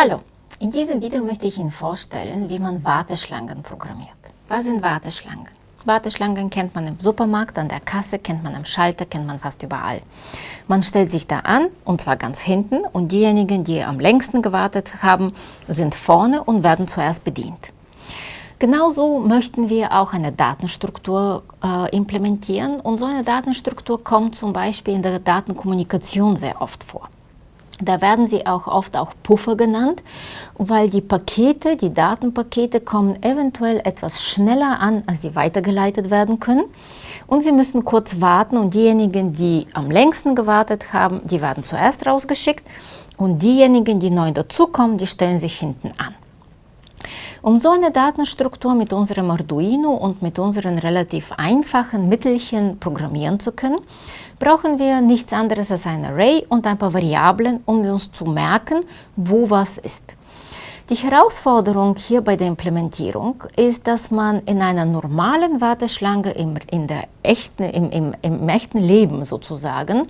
Hallo, in diesem Video möchte ich Ihnen vorstellen, wie man Warteschlangen programmiert. Was sind Warteschlangen? Warteschlangen kennt man im Supermarkt, an der Kasse, kennt man am Schalter, kennt man fast überall. Man stellt sich da an, und zwar ganz hinten, und diejenigen, die am längsten gewartet haben, sind vorne und werden zuerst bedient. Genauso möchten wir auch eine Datenstruktur äh, implementieren und so eine Datenstruktur kommt zum Beispiel in der Datenkommunikation sehr oft vor. Da werden sie auch oft auch Puffer genannt, weil die Pakete, die Datenpakete kommen eventuell etwas schneller an, als sie weitergeleitet werden können. Und sie müssen kurz warten und diejenigen, die am längsten gewartet haben, die werden zuerst rausgeschickt und diejenigen, die neu dazukommen, die stellen sich hinten an. Um so eine Datenstruktur mit unserem Arduino und mit unseren relativ einfachen Mittelchen programmieren zu können, brauchen wir nichts anderes als ein Array und ein paar Variablen, um uns zu merken, wo was ist. Die Herausforderung hier bei der Implementierung ist, dass man in einer normalen Warteschlange im, in der echten, im, im, im echten Leben sozusagen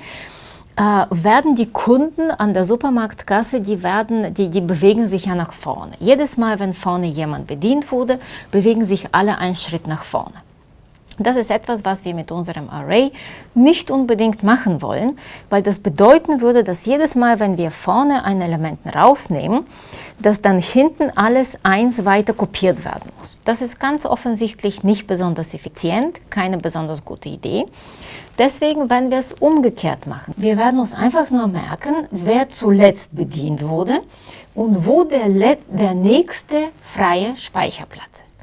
äh, werden die Kunden an der Supermarktkasse, die, werden, die, die bewegen sich ja nach vorne. Jedes Mal, wenn vorne jemand bedient wurde, bewegen sich alle einen Schritt nach vorne. Das ist etwas, was wir mit unserem Array nicht unbedingt machen wollen, weil das bedeuten würde, dass jedes Mal, wenn wir vorne ein Element rausnehmen, dass dann hinten alles eins weiter kopiert werden muss. Das ist ganz offensichtlich nicht besonders effizient, keine besonders gute Idee. Deswegen werden wir es umgekehrt machen. Wir werden uns einfach nur merken, wer zuletzt bedient wurde und wo der, der nächste freie Speicherplatz ist.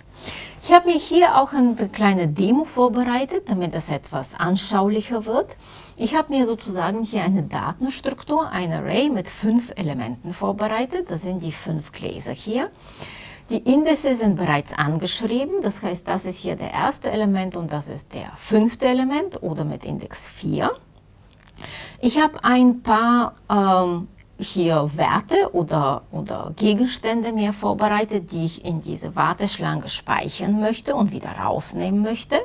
Ich habe mir hier auch eine kleine Demo vorbereitet, damit es etwas anschaulicher wird. Ich habe mir sozusagen hier eine Datenstruktur, ein Array mit fünf Elementen vorbereitet. Das sind die fünf Gläser hier. Die Indices sind bereits angeschrieben, das heißt, das ist hier der erste Element und das ist der fünfte Element oder mit Index 4. Ich habe ein paar ähm, hier Werte oder, oder Gegenstände mir vorbereitet, die ich in diese Warteschlange speichern möchte und wieder rausnehmen möchte.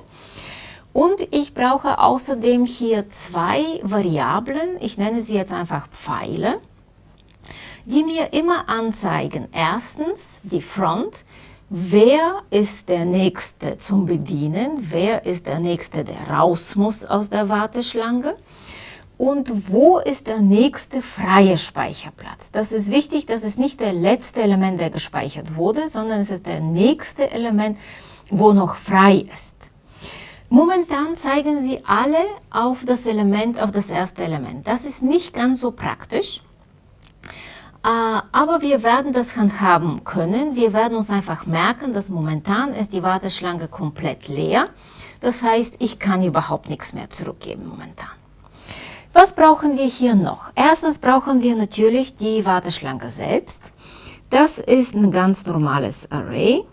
Und ich brauche außerdem hier zwei Variablen, ich nenne sie jetzt einfach Pfeile die mir immer anzeigen, erstens die Front, wer ist der Nächste zum Bedienen, wer ist der Nächste, der raus muss aus der Warteschlange und wo ist der nächste freie Speicherplatz. Das ist wichtig, das ist nicht der letzte Element, der gespeichert wurde, sondern es ist der nächste Element, wo noch frei ist. Momentan zeigen sie alle auf das Element, auf das erste Element. Das ist nicht ganz so praktisch. Äh, aber wir werden das handhaben können. Wir werden uns einfach merken, dass momentan ist die Warteschlange komplett leer. Das heißt, ich kann überhaupt nichts mehr zurückgeben momentan. Was brauchen wir hier noch? Erstens brauchen wir natürlich die Warteschlange selbst. Das ist ein ganz normales Array.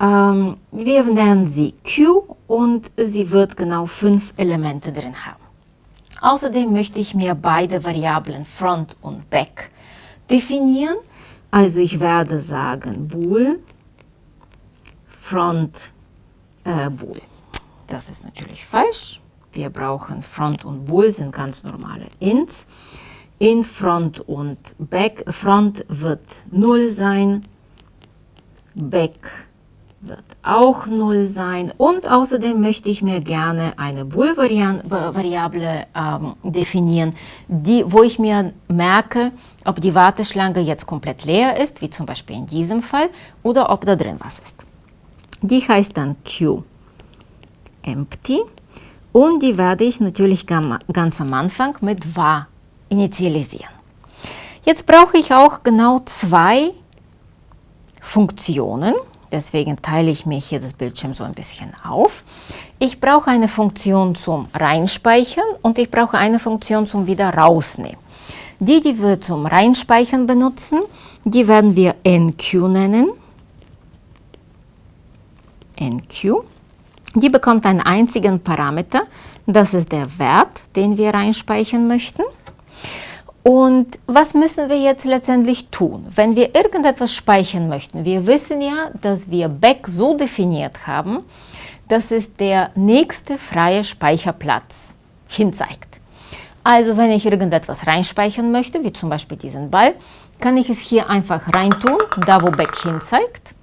Ähm, wir nennen sie Q und sie wird genau fünf Elemente drin haben. Außerdem möchte ich mir beide Variablen Front und Back definieren. Also ich werde sagen bool front äh, bool. Das ist natürlich falsch. Wir brauchen front und bool sind ganz normale ints. In front und back, front wird 0 sein, back wird auch 0 sein. Und außerdem möchte ich mir gerne eine Bool-Variable ähm, definieren, die, wo ich mir merke, ob die Warteschlange jetzt komplett leer ist, wie zum Beispiel in diesem Fall, oder ob da drin was ist. Die heißt dann Q. Empty und die werde ich natürlich ganz am Anfang mit var initialisieren. Jetzt brauche ich auch genau zwei Funktionen. Deswegen teile ich mir hier das Bildschirm so ein bisschen auf. Ich brauche eine Funktion zum Reinspeichern und ich brauche eine Funktion zum wieder rausnehmen. Die, die wir zum Reinspeichern benutzen, die werden wir NQ nennen. NQ. Die bekommt einen einzigen Parameter, das ist der Wert, den wir reinspeichern möchten. Und was müssen wir jetzt letztendlich tun? Wenn wir irgendetwas speichern möchten, wir wissen ja, dass wir Back so definiert haben, dass es der nächste freie Speicherplatz hinzeigt. Also wenn ich irgendetwas reinspeichern möchte, wie zum Beispiel diesen Ball, kann ich es hier einfach reintun, da wo Back hin zeigt.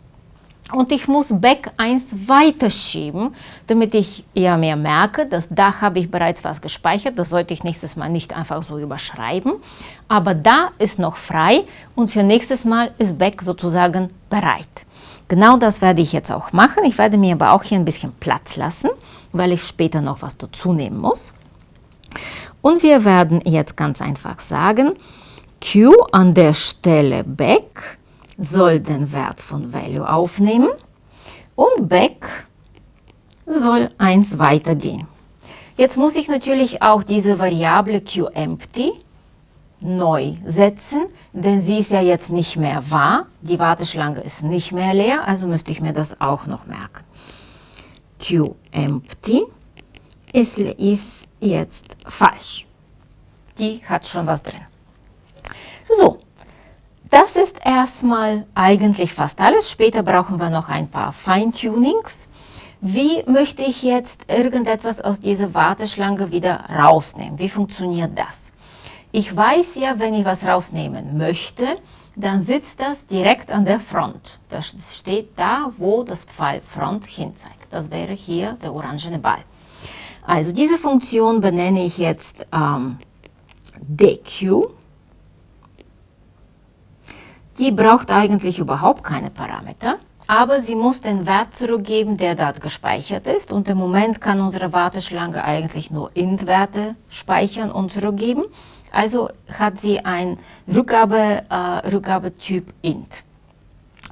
Und ich muss Back 1 weiterschieben, damit ich eher mehr merke, dass da habe ich bereits was gespeichert. Das sollte ich nächstes Mal nicht einfach so überschreiben. Aber da ist noch frei und für nächstes Mal ist Back sozusagen bereit. Genau das werde ich jetzt auch machen. Ich werde mir aber auch hier ein bisschen Platz lassen, weil ich später noch was dazu nehmen muss. Und wir werden jetzt ganz einfach sagen, Q an der Stelle Back soll den Wert von Value aufnehmen und Back soll 1 weitergehen. Jetzt muss ich natürlich auch diese Variable QEmpty neu setzen, denn sie ist ja jetzt nicht mehr wahr. Die Warteschlange ist nicht mehr leer, also müsste ich mir das auch noch merken. QEmpty ist, ist jetzt falsch. Die hat schon was drin. Das ist erstmal eigentlich fast alles. Später brauchen wir noch ein paar Feintunings. Wie möchte ich jetzt irgendetwas aus dieser Warteschlange wieder rausnehmen? Wie funktioniert das? Ich weiß ja, wenn ich was rausnehmen möchte, dann sitzt das direkt an der Front. Das steht da, wo das Pfeil Front hinzeigt. Das wäre hier der orangene Ball. Also diese Funktion benenne ich jetzt ähm, DQ. Die braucht eigentlich überhaupt keine Parameter, aber sie muss den Wert zurückgeben, der dort gespeichert ist. Und im Moment kann unsere Warteschlange eigentlich nur int-Werte speichern und zurückgeben. Also hat sie ein Rückgabe, äh, Rückgabetyp int.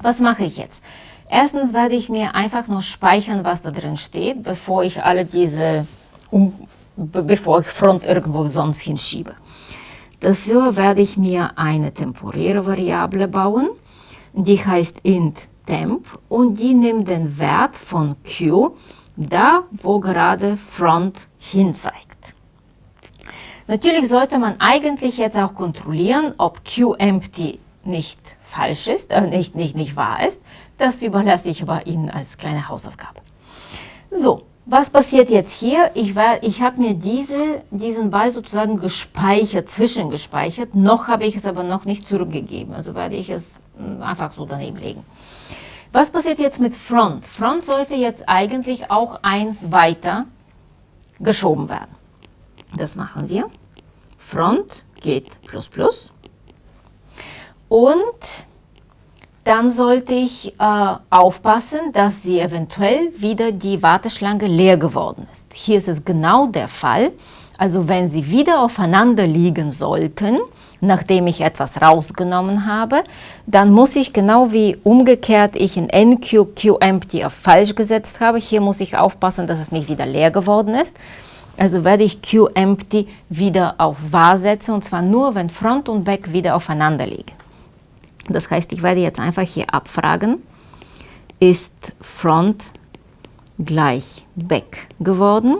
Was mache ich jetzt? Erstens werde ich mir einfach nur speichern, was da drin steht, bevor ich alle diese, um, bevor ich Front irgendwo sonst hinschiebe. Dafür werde ich mir eine temporäre Variable bauen, die heißt int temp und die nimmt den Wert von q, da wo gerade front hinzeigt. Natürlich sollte man eigentlich jetzt auch kontrollieren, ob qempty nicht falsch ist, äh, nicht, nicht, nicht wahr ist. Das überlasse ich aber Ihnen als kleine Hausaufgabe. So, was passiert jetzt hier? Ich, ich habe mir diese, diesen Ball sozusagen gespeichert, zwischengespeichert. Noch habe ich es aber noch nicht zurückgegeben. Also werde ich es hm, einfach so daneben legen. Was passiert jetzt mit Front? Front sollte jetzt eigentlich auch eins weiter geschoben werden. Das machen wir. Front geht plus plus. Und dann sollte ich äh, aufpassen, dass sie eventuell wieder die Warteschlange leer geworden ist. Hier ist es genau der Fall. Also wenn sie wieder aufeinander liegen sollten, nachdem ich etwas rausgenommen habe, dann muss ich genau wie umgekehrt ich in NQ QEmpty auf falsch gesetzt habe, hier muss ich aufpassen, dass es nicht wieder leer geworden ist. Also werde ich QEmpty wieder auf wahr setzen und zwar nur, wenn Front und Back wieder aufeinander liegen. Das heißt, ich werde jetzt einfach hier abfragen, ist Front gleich Back geworden?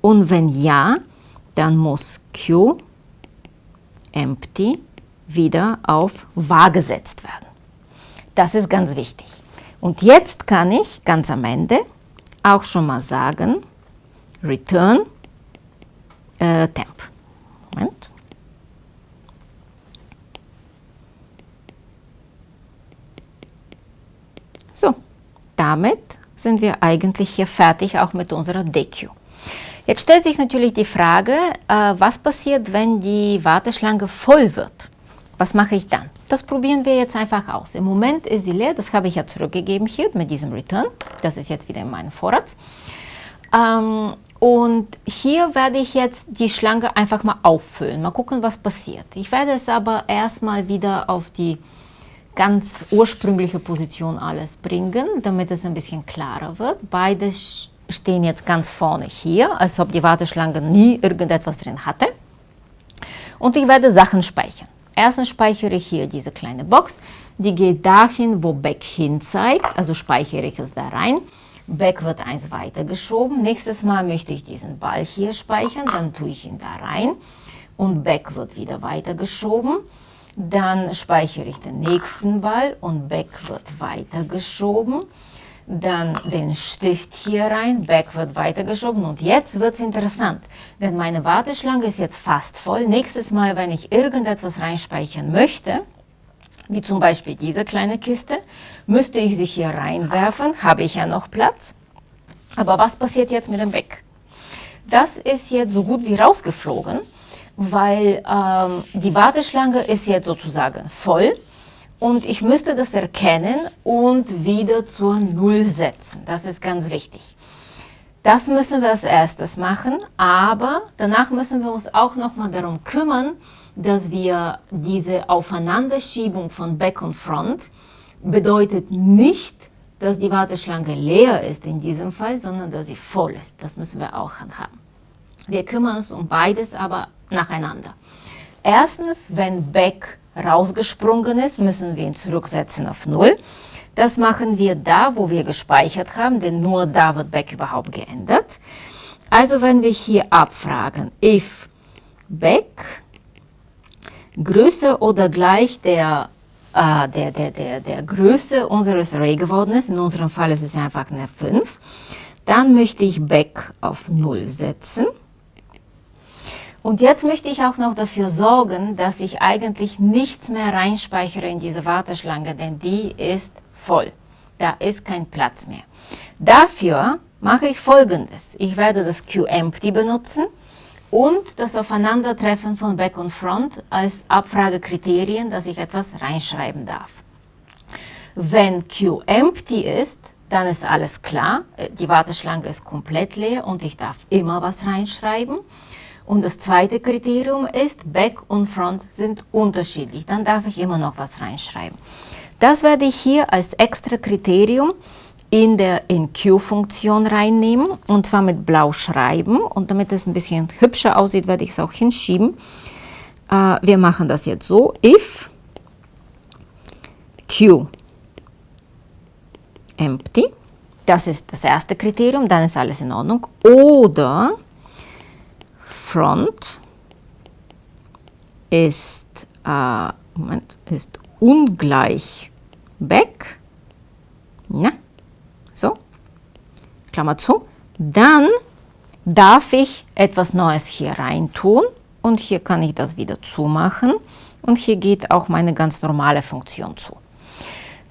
Und wenn ja, dann muss Q empty wieder auf wahr gesetzt werden. Das ist ganz wichtig. Und jetzt kann ich ganz am Ende auch schon mal sagen, return äh, temp. Moment. So, damit sind wir eigentlich hier fertig, auch mit unserer DQ. Jetzt stellt sich natürlich die Frage, äh, was passiert, wenn die Warteschlange voll wird? Was mache ich dann? Das probieren wir jetzt einfach aus. Im Moment ist sie leer, das habe ich ja zurückgegeben hier mit diesem Return. Das ist jetzt wieder in meinem Vorrat. Ähm, und hier werde ich jetzt die Schlange einfach mal auffüllen. Mal gucken, was passiert. Ich werde es aber erstmal wieder auf die ganz ursprüngliche Position alles bringen, damit es ein bisschen klarer wird. Beide stehen jetzt ganz vorne hier, als ob die Warteschlange nie irgendetwas drin hatte. Und ich werde Sachen speichern. Erstens speichere ich hier diese kleine Box. Die geht dahin, wo Back hin zeigt, also speichere ich es da rein. Back wird eins weitergeschoben. Nächstes Mal möchte ich diesen Ball hier speichern, dann tue ich ihn da rein. Und Back wird wieder weitergeschoben. Dann speichere ich den nächsten Ball und Back wird weitergeschoben. Dann den Stift hier rein, Back wird weitergeschoben und jetzt wird es interessant, denn meine Warteschlange ist jetzt fast voll. Nächstes Mal, wenn ich irgendetwas reinspeichern möchte, wie zum Beispiel diese kleine Kiste, müsste ich sie hier reinwerfen, habe ich ja noch Platz. Aber was passiert jetzt mit dem Beck? Das ist jetzt so gut wie rausgeflogen, weil ähm, die Warteschlange ist jetzt sozusagen voll und ich müsste das erkennen und wieder zur Null setzen. Das ist ganz wichtig. Das müssen wir als erstes machen, aber danach müssen wir uns auch nochmal darum kümmern, dass wir diese Aufeinanderschiebung von Back und Front bedeutet nicht, dass die Warteschlange leer ist in diesem Fall, sondern dass sie voll ist. Das müssen wir auch handhaben. Wir kümmern uns um beides, aber nacheinander. Erstens, wenn Back rausgesprungen ist, müssen wir ihn zurücksetzen auf 0. Das machen wir da, wo wir gespeichert haben, denn nur da wird Back überhaupt geändert. Also wenn wir hier abfragen, if Back größer oder gleich der, äh, der, der, der, der Größe unseres Array geworden ist, in unserem Fall ist es einfach eine 5, dann möchte ich Back auf 0 setzen. Und jetzt möchte ich auch noch dafür sorgen, dass ich eigentlich nichts mehr reinspeichere in diese Warteschlange, denn die ist voll. Da ist kein Platz mehr. Dafür mache ich folgendes. Ich werde das QEmpty benutzen und das Aufeinandertreffen von Back und Front als Abfragekriterien, dass ich etwas reinschreiben darf. Wenn QEmpty ist, dann ist alles klar, die Warteschlange ist komplett leer und ich darf immer was reinschreiben. Und das zweite Kriterium ist, Back und Front sind unterschiedlich. Dann darf ich immer noch was reinschreiben. Das werde ich hier als extra Kriterium in der InQ-Funktion reinnehmen und zwar mit blau schreiben. Und damit es ein bisschen hübscher aussieht, werde ich es auch hinschieben. Äh, wir machen das jetzt so. If Q empty, das ist das erste Kriterium, dann ist alles in Ordnung. Oder front ist, äh, Moment, ist ungleich back, ja, so, Klammer zu, dann darf ich etwas Neues hier rein tun und hier kann ich das wieder zumachen. Und hier geht auch meine ganz normale Funktion zu.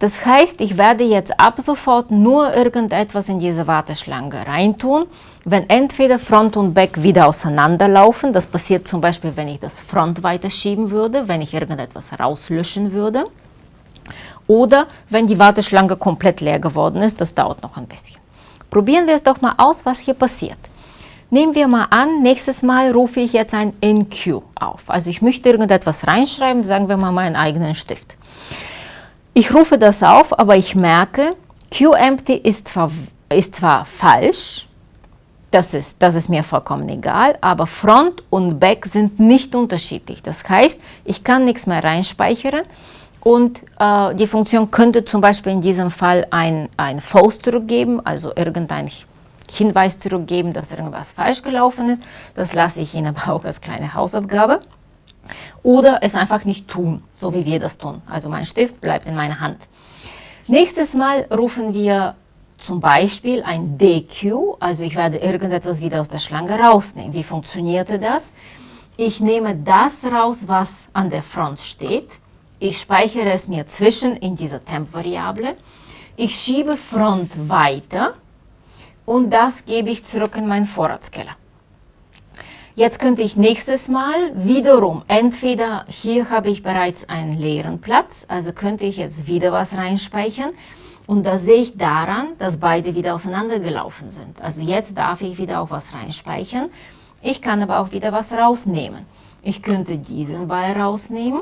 Das heißt, ich werde jetzt ab sofort nur irgendetwas in diese Warteschlange reintun, wenn entweder Front und Back wieder auseinanderlaufen, das passiert zum Beispiel, wenn ich das Front weiterschieben würde, wenn ich irgendetwas rauslöschen würde, oder wenn die Warteschlange komplett leer geworden ist, das dauert noch ein bisschen. Probieren wir es doch mal aus, was hier passiert. Nehmen wir mal an, nächstes Mal rufe ich jetzt ein InQ auf. Also ich möchte irgendetwas reinschreiben, sagen wir mal meinen eigenen Stift. Ich rufe das auf, aber ich merke, QEmpty ist zwar, ist zwar falsch, das ist, das ist mir vollkommen egal, aber Front und Back sind nicht unterschiedlich. Das heißt, ich kann nichts mehr reinspeichern und äh, die Funktion könnte zum Beispiel in diesem Fall ein, ein False zurückgeben, also irgendein Hinweis zurückgeben, dass irgendwas falsch gelaufen ist. Das lasse ich Ihnen aber auch als kleine Hausaufgabe. Oder es einfach nicht tun, so wie wir das tun. Also mein Stift bleibt in meiner Hand. Nächstes Mal rufen wir zum Beispiel ein DQ, also ich werde irgendetwas wieder aus der Schlange rausnehmen. Wie funktionierte das? Ich nehme das raus, was an der Front steht. Ich speichere es mir zwischen in dieser Temp-Variable. Ich schiebe Front weiter und das gebe ich zurück in meinen Vorratskeller. Jetzt könnte ich nächstes Mal wiederum, entweder hier habe ich bereits einen leeren Platz, also könnte ich jetzt wieder was reinspeichern und da sehe ich daran, dass beide wieder auseinandergelaufen sind. Also jetzt darf ich wieder auch was reinspeichern. Ich kann aber auch wieder was rausnehmen. Ich könnte diesen Ball rausnehmen,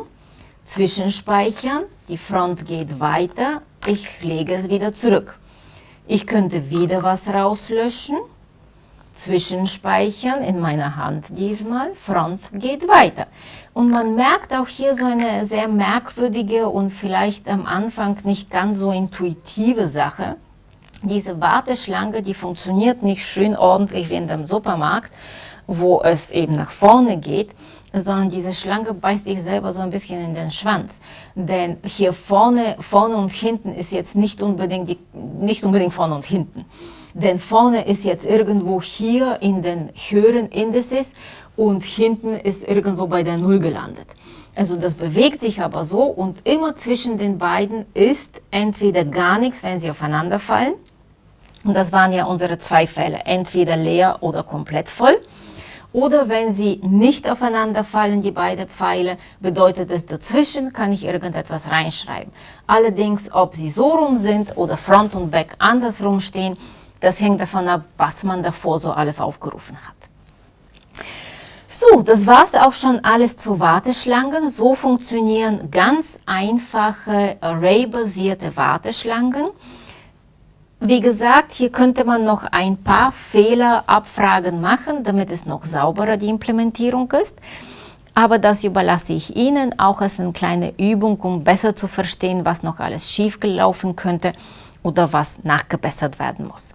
zwischenspeichern, die Front geht weiter, ich lege es wieder zurück. Ich könnte wieder was rauslöschen, Zwischenspeichern in meiner Hand diesmal, Front geht weiter. Und man merkt auch hier so eine sehr merkwürdige und vielleicht am Anfang nicht ganz so intuitive Sache. Diese Warteschlange, die funktioniert nicht schön ordentlich wie in dem Supermarkt, wo es eben nach vorne geht, sondern diese Schlange beißt sich selber so ein bisschen in den Schwanz. Denn hier vorne, vorne und hinten ist jetzt nicht unbedingt, die, nicht unbedingt vorne und hinten denn vorne ist jetzt irgendwo hier in den höheren Indices und hinten ist irgendwo bei der Null gelandet. Also das bewegt sich aber so und immer zwischen den beiden ist entweder gar nichts, wenn sie aufeinander fallen. Und das waren ja unsere zwei Fälle, entweder leer oder komplett voll. Oder wenn sie nicht aufeinander fallen, die beiden Pfeile, bedeutet es dazwischen, kann ich irgendetwas reinschreiben. Allerdings, ob sie so rum sind oder Front und Back andersrum stehen, das hängt davon ab, was man davor so alles aufgerufen hat. So, das war's auch schon alles zu Warteschlangen. So funktionieren ganz einfache Array-basierte Warteschlangen. Wie gesagt, hier könnte man noch ein paar Fehlerabfragen machen, damit es noch sauberer die Implementierung ist. Aber das überlasse ich Ihnen auch als eine kleine Übung, um besser zu verstehen, was noch alles schiefgelaufen könnte oder was nachgebessert werden muss.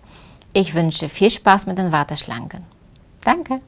Ich wünsche viel Spaß mit den Warteschlangen. Danke!